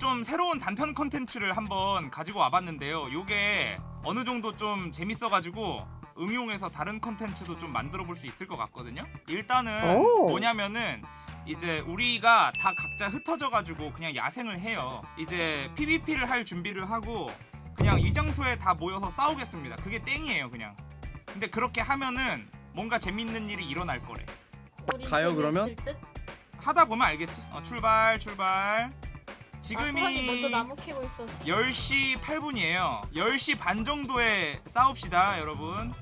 좀 새로운 단편 컨텐츠를 한번 가지고 와봤는데요. 요게 어느 정도 좀 재밌어가지고 응용해서 다른 컨텐츠도 좀 만들어 볼 수 있을 것 같거든요. 일단은 오. 뭐냐면은 이제 우리가 다 각자 흩어져가지고 그냥 야생을 해요. 이제 PVP를 할 준비를 하고 그냥 이 장소에 다 모여서 싸우겠습니다. 그게 땡이에요, 그냥. 근데 그렇게 하면은 뭔가 재밌는 일이 일어날 거래. 가요, 그러면? 하다 보면 알겠지. 어, 출발, 출발. 아, 지금이 있었어. 10시 8분이에요. 10시 반 정도에 싸웁시다, 여러분.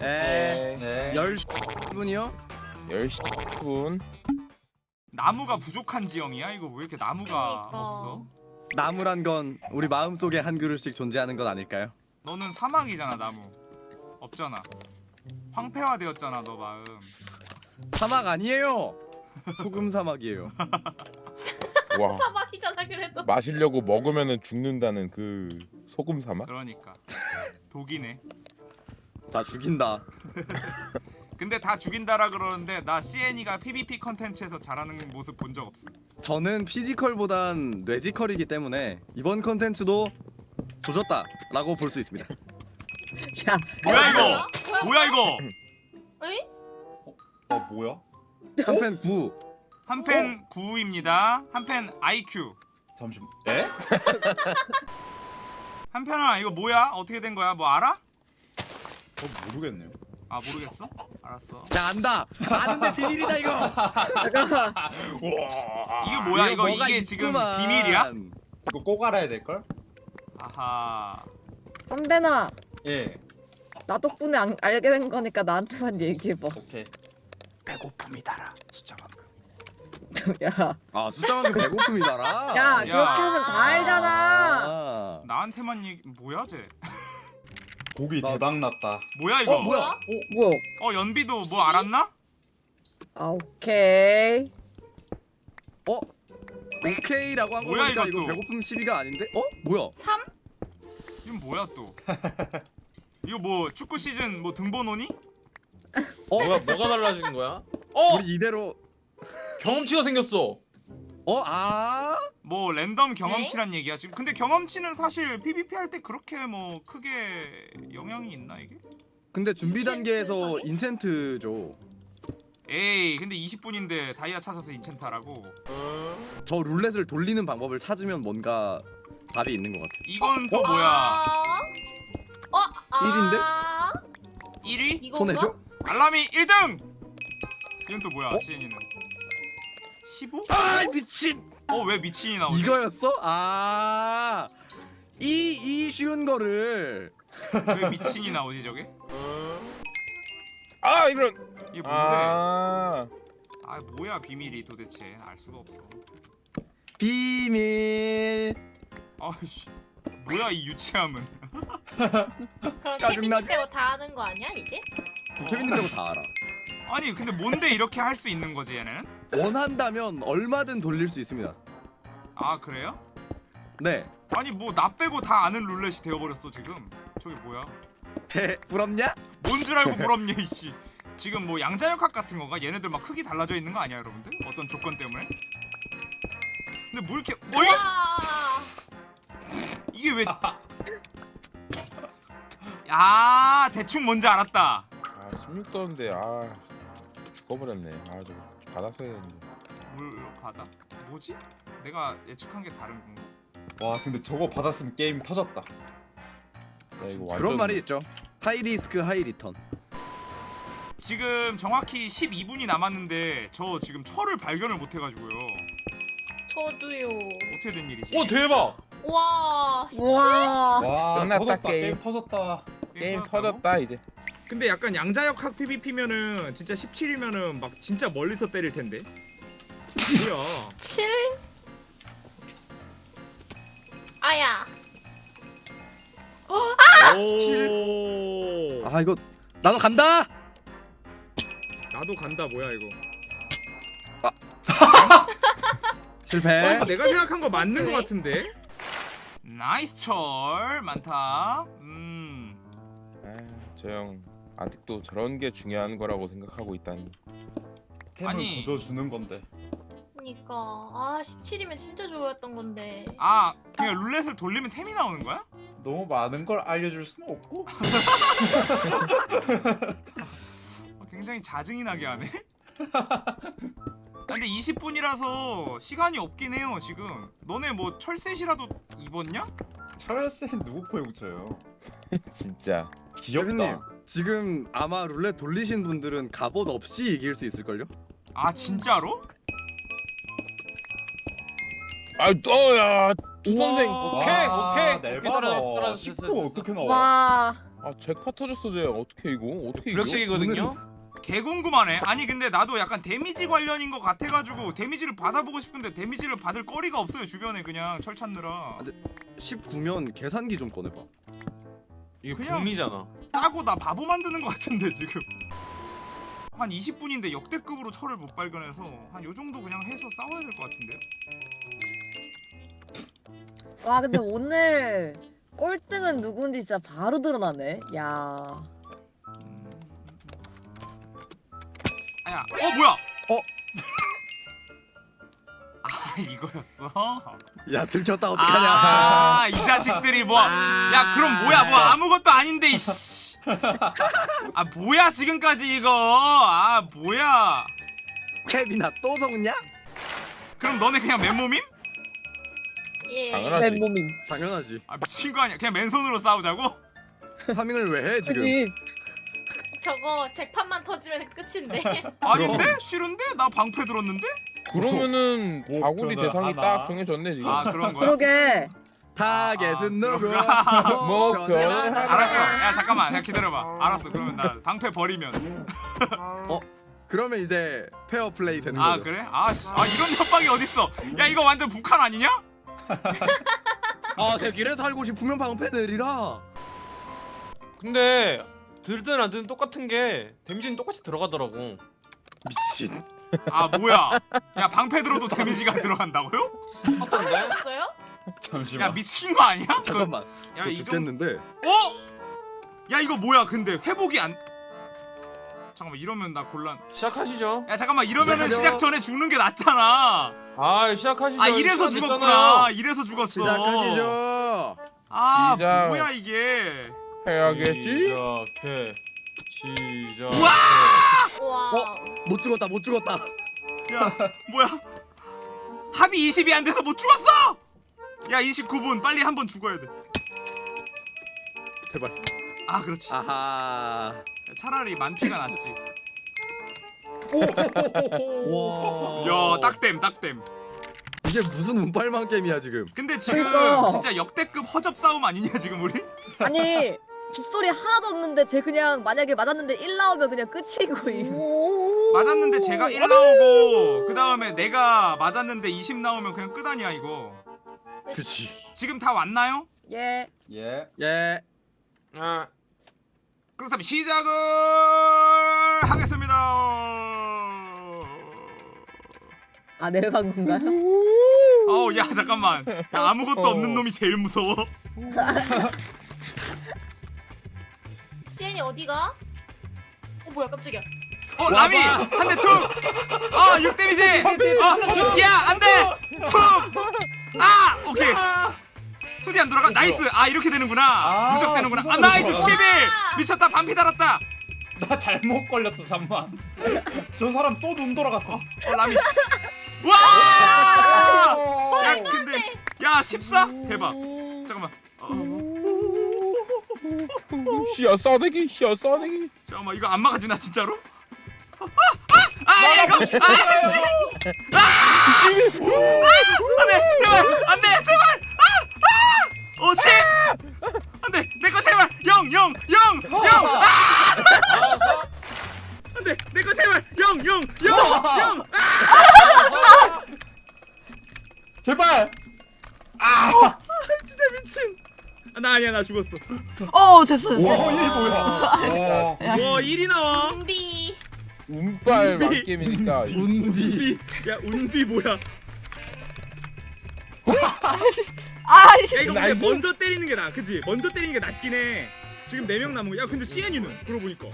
에 네. 10분이요? 10시 10분 나무가 부족한 지형이야? 이거 왜 이렇게 나무가 그러니까. 없어? 나무란 건 우리 마음속에 한 그릇씩 존재하는 것 아닐까요? 너는 사막이잖아, 나무. 없잖아. 황폐화되었잖아, 너 마음. 사막 아니에요. 소금 사막이에요. 와 사막이잖아 그래도. 마시려고 먹으면은 죽는다는 그 소금 사막? 그러니까. 독이네. 다 죽인다. 근데 다 죽인다라 그러는데 나 시엔이가 PVP 컨텐츠에서 잘하는 모습 본 적 없어. 저는 physical보단 뇌지컬이기 때문에 이번 컨텐츠도 조졌다라고 볼 수 있습니다. 야, 뭐야 이거? 뭐야? 뭐야 이거? 에이? 어 뭐야? 한팬 9. 한팬 9입니다. 한팬 IQ. 잠시만. 에? 한 팬아 이거 뭐야? 어떻게 된 거야? 뭐 알아? 어 모르겠네요. 아 모르겠어? 알았어. 자 안다. 아는데 비밀이다 이거. 잠깐만. 이게 뭐야? 이거 이게 지금 있구만. 비밀이야? 이거 꼭 알아야 될 걸? 아하. 선배나, 예. 나 덕분에 안, 알게 된 거니까 나한테만 얘기해봐. 오케이. 배고픔이 달아 숫자 만큼. 야, 아 숫자만큼 배고픔이 달아. 야, 야. 그렇게 하면 다 알잖아. 아. 나한테만 얘기 뭐야 쟤? 고기 나- 대박 났다. 뭐야 이거? 어 뭐야? 뭐야? 어 연비도 뭐 알았나? 아, 오케이. 어? 오케이라고 한 뭐야, 거니까 이거 이것도? 배고픔 시비가 아닌데? 어? 뭐야? 3? 이건 뭐야 또? 이거 뭐 축구 시즌 뭐 등번호니? 어? 뭐가 뭐가 달라진 거야? 어 우리 이대로 경험치가 생겼어. 어? 아? 뭐 랜덤 경험치란 얘기야 지금. 근데 경험치는 사실 PVP 할 때 그렇게 뭐 크게 영향이 있나 이게? 근데 준비 단계에서 인센트 인센트죠. 에이 근데 20분인데 다이아 찾아서 인챈트 하라고 저 룰렛을 돌리는 방법을 찾으면 뭔가 답이 있는 것 같아. 이건 또 아. 뭐야 어? 아. 일인데? 1위? 이건가? 손해죠? 알람이 1등! 이건 또 뭐야 어? CN이는 15? 아 미친! 어 왜 미친이 나오지? 이거였어? 아. 이, 이 쉬운 거를 왜 미친이 나오지 저게? 아 이런 이게 뭔데? 아... 아 뭐야 비밀이 도대체 알 수가 없어 비밀 아이씨 뭐야 이 유치함은 그럼 짜증나지? 케빈 빼고 다 하는 거 아니야 이제? 지금 케빈님 빼고 다 알아. 아니 근데 뭔데 이렇게 할 수 있는 거지 얘네는? 원한다면 얼마든 돌릴 수 있습니다. 아 그래요? 네. 아니 뭐 나 빼고 다 아는 룰렛이 되어버렸어 지금 저게 뭐야? 해 부럽냐? 뭔 줄 알고 부럽냐 이씨 지금 뭐 양자역학 같은 건가? 얘네들 막 크기 달라져 있는 거 아니야 여러분들? 어떤 조건 때문에? 근데 뭐 이렇게 어이? 와. 이게 왜 아 대충 뭔지 알았다 아 16도인데 아 죽어버렸네 아 저거 받았어야 했는데 물 받아 뭐지? 내가 예측한 게 다른 건가? 와 근데 저거 받았으면 게임 터졌다. 야 이거 완전 그런 말이 있죠. High risk high return. 지금 정확히 12분이 남았는데 저 지금 철을 발견을 못 해가지고요 저도요. 어떻게 된 일이지? 오 대박. 와. 와 끝났다, 터졌다. 게임. 게임 터졌다. 게임 터졌다고? 터졌다 이제 근데 약간 양자역 학 PVP면은 진짜 17이면은 막 진짜 멀리서 때릴 텐데. 뭐야? 7? 아야. 오. 아 이거 나도 간다. 나도 간다 뭐야 이거? 실패. 아, 내가 생각한 거 맞는 왜? 거 같은데. Nice 철 많다. 음. 형 아직도 저런 게 중요한 거라고 생각하고 있다니 템을 아니. 보여주는 건데. 그니까 아 17이면 진짜 좋았던 건데. 아 그냥 룰렛을 돌리면 템이 나오는 거야? 너무 많은 걸 알려줄 수는 없고. 어, 굉장히 자증이 나게 하네. 근데 20분이라서 시간이 없긴 해요 지금. 너네 뭐 철셋이라도 입었냐? 철새 누구 코에 붙여요? 진짜. 귀엽다. 지금 아마 룰렛 돌리신 분들은 갑옷 없이 이길 수 있을걸요? 아 진짜로? 아, 또야. 우와. 오케이 와, 오케이 오케이 내봐라. 따라했어 10분 어떻게 나와? 와 아, 잭파 터졌어, 쟤. 어떻게 이거? 어떻게 이거? 블랙식이거든요. 개 궁금하네. 아니 근데 나도 약간 데미지 관련인 것 같아가지고 데미지를 받아보고 싶은데 데미지를 받을 거리가 없어요 주변에 그냥 철 찾느라. 19면 계산기 좀 꺼내봐 이게 그냥- 북미잖아. 짜고 나 바보 만드는 것 같은데 지금. 한 20분인데 역대급으로 철을 못 발견해서 한 요 정도 그냥 해서 싸워야 될 것 같은데요? 와 근데 오늘 꼴등은 누군지 진짜 바로 드러나네. 야. 음. 아야, 어 뭐야? 아 이거였어? 야 들켰다 어떡하냐 아, 이 자식들이 뭐. 야, 그럼 뭐야? 뭐 아무것도 아닌데 이씨. 아, 뭐야 지금까지 이거? 아, 뭐야? 케빈아 또 속냐? 그럼 너네 그냥 맨몸임? 예. 당연하지. 맨몸임. 당연하지 아, 미친 거 아니야? 그냥 맨손으로 싸우자고? 파밍을 왜 해 지금 그지? 저거 잭판만 터지면 끝인데. 아닌데? 싫은데? 나 방패 들었는데? 그러면은 뭐, 바구리 그러면 대상이 하나. 딱 정해졌네, 지금. 아, 그런 거야? 그러게. 타겟은 누구? 그렇구나. 목표는 하나. 알았어. 야, 잠깐만. 야, 기다려봐. 알았어. 그러면 나 방패 버리면. 그러면 이제 페어 플레이 되는 아, 거죠 그래? 아, 씨. 아 이런 협박이 어딨어? 야, 이거 완전 북한 아니냐? 아 대길에 살고 싶으면 방패 내리라 근데 들든 안 들든 똑같은 게 데미지는 똑같이 들어가더라고. 미친 아, 뭐야? 야, 방패 들어도 데미지가 들어간다고요? 똑같던데? 없어요? 잠시만. 야, 미친 거 아니야? 잠깐만 야, 저이 정도 죽겠는데 어? 야 이거 뭐야 근데 회복이 안 잠깐만 이러면 나 곤란 시작하시죠. 야 잠깐만 이러면은 시작하죠. 시작 전에 죽는 게 낫잖아 아 시작하시죠. 아 이래서 죽었구나 됐잖아요. 이래서 죽었어 시작하시죠 아 시작. 뭐야 이게 해야겠지? 시작해. 시작. 우와! 와. 어? 못 죽었다 못 죽었다 야 뭐야 합이 20이 안 돼서 못 죽었어 야 29분 빨리 한 번 죽어야 돼아 제발 그렇지 아하 차라리 만피가 낫지 와 야 딱댐 딱댐 이게 무슨 운빨만 게임이야 지금 근데 지금 그러니까. 진짜 역대급 허접 싸움 아니냐 지금 우리? 아니 빗소리 하나도 없는데 쟤 그냥 만약에 맞았는데 1 나오면 그냥 끝이고. 맞았는데 제가 1 나오고 그 다음에 내가 맞았는데 20 나오면 그냥 끝 아니야 이거 그치 지금 다 왔나요? 예. 예. 예 아 그렇다면 시작을 하겠습니다 아 내려간 건가요? 어우 야 잠깐만 야, 아무것도 없는 놈이 제일 무서워 시엔이 어디가? 어 뭐야 깜짝이야. 어 라미 한 대 툭! 어 6데미지! 어! 야 안돼! 툭! 아! 오케이 투디 안 돌아가 nice 아 이렇게 되는구나 아, 누적되는구나 아 무서워. Nice 11 미쳤다 반피 달았다 나 잘못 걸렸어 잠만. 저 사람 또 눈 돌아갔어. 어 라미 와! 야 근데 야 14? 대박 잠깐만 어, 씨야 싸대기, 씨야 싸대기. 잠깐만 이거 안 막아주나 진짜로? 아! 아! 아! 야, 이거! 아! 씨! 아! 아! 안돼 제발 안돼 제발! 아! 아! 어 10! 안돼 내거 제발 0 0 0 0 아! 안돼 내거 제발 0 0 0 0 제발. 나 아니야 나 죽었어 어 됐어 됐어. 와, 이 뭐야? 와. 와 1이 나와 좀비. 운빨 만게임이니까. 운비 야 운비 뭐야 아이씨. 야 이거 근데. 먼저 때리는 게 나아 그지 먼저 때리는 게 낫긴 해 지금 4명 남은 거 야 근데 CN이는 그러고 보니까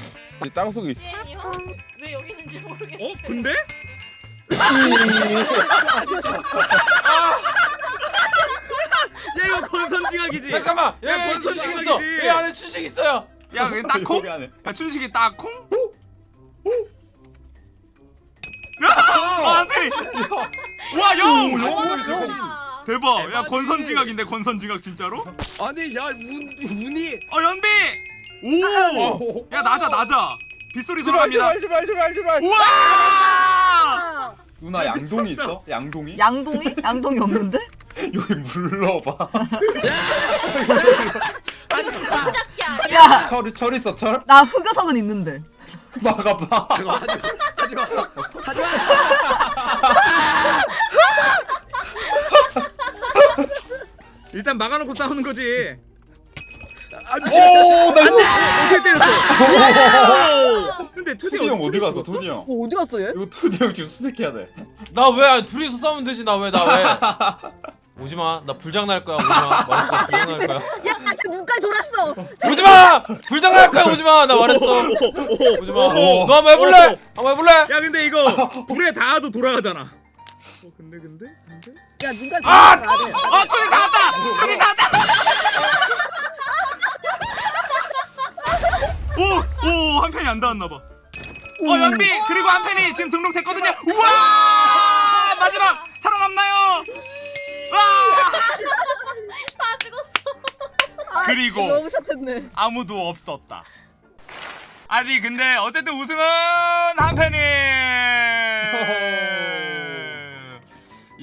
땅속에 있어. 시엔이 형? 왜 여기 있는지 모르겠어. 어? 근데? 권선징악이지. 잠깐만. 야, 여기 뭔 춘식 있어. 여기 안에 춘식 있어요. 야 그게 딱콩? 야 춘식이 딱콩? 야! 아 한편이. 와 영! 와. 대박. 야. 권선징악인데 권선징악 진짜로? 아니 야 운, 운이 어 연비. 오. 야 낮아 낮아. 빗소리 돌아갑니다. 제발 제발 제발 제발. 우와! 아, 누나 양동이 있어? 양동이? 양동이? 양동이 없는데? 여기 물러봐. 깜짝이야. 야. 야, 철, 철 있어 철? 나 흑여석은 있는데. 막아봐. 하지마 하지마 하지마 일단 막아놓고 싸우는 거지. 오, 나 이거. 어떻게 때렸어? 근데 투디 투디 형 어디 갔어? 투디 형. 어, 어디 갔어 얘? 이거 투디 형 지금 수색해야 돼. 나 왜 둘이서 싸우면 되지? 나 왜 나 왜? 오지 마. 나 불장 날 거야. 오지 마. 말했어. 불장 날 거야. 야, 쟤 눈까지 돌았어. 오지 마. 불장 날 거야. 오지 마. 나 말했어. 오지 마. 오. 너 한번 해볼래? 한번 해볼래? 야 근데 이거 불에 닿아도 돌아가잖아. 어 근데 근데 근데. 야, 눈까지 아! 돌았어. 아! 어 투디 닿았다. 투디 닿았다. 오 오 한 팬이 안 닿았나 봐. 어 연비 그리고 한 팬이 지금 등록됐거든요. 우와 마지막 살아남나요? 와다 죽었어. 아, 그리고. 너무 샷했네. 아무도 없었다. 아니 근데 어쨌든 우승은 한 팬이.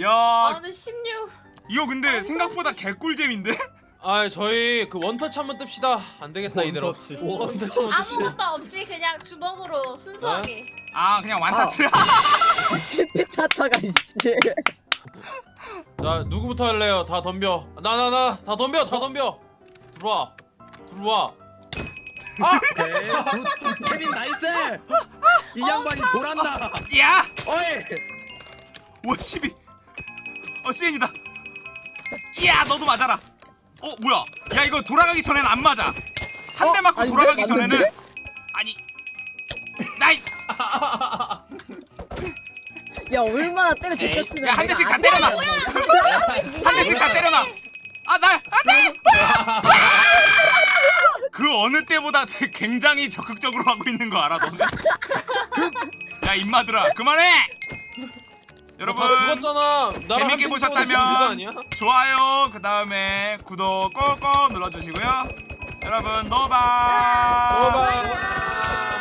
야 아 근데 16. 이거 근데 생각보다 개꿀잼인데? 아 저희 그 원터치 한번 뜹시다. 안 되겠다 이대로. 원터치. 원터치 아무것도 없이 그냥 주먹으로 순수하게. 아 그냥 완타치. 피타타가 있지. 자 누구부터 할래요? 다 덤벼. 나 나 나 다 덤벼. 다 덤벼. 들어와. 들어와. 오케이 굿. 케빈 나이스 이 양반이 돌았나 야! 어이 와 12. 어 CN이다. 이야 너도 맞아라. 어 뭐야? 야 이거 돌아가기 전엔 안 맞아. 한대 어? 맞고? 돌아가기 전에는? 아니. 나이. 야, 얼마나 때려 줬으면. 야한 대씩 다 때려놔. 한 대씩 다 때려놔. 아나 안돼. 그 어느 때보다 굉장히 적극적으로 하고 있는 거 알아 너네? 야 임마들아 그만해. 여러분 다 죽었잖아. 재밌게 보셨다면? 좋아요 그 다음에 구독 꼭꼭 눌러주시고요. 여러분 노바. 노바.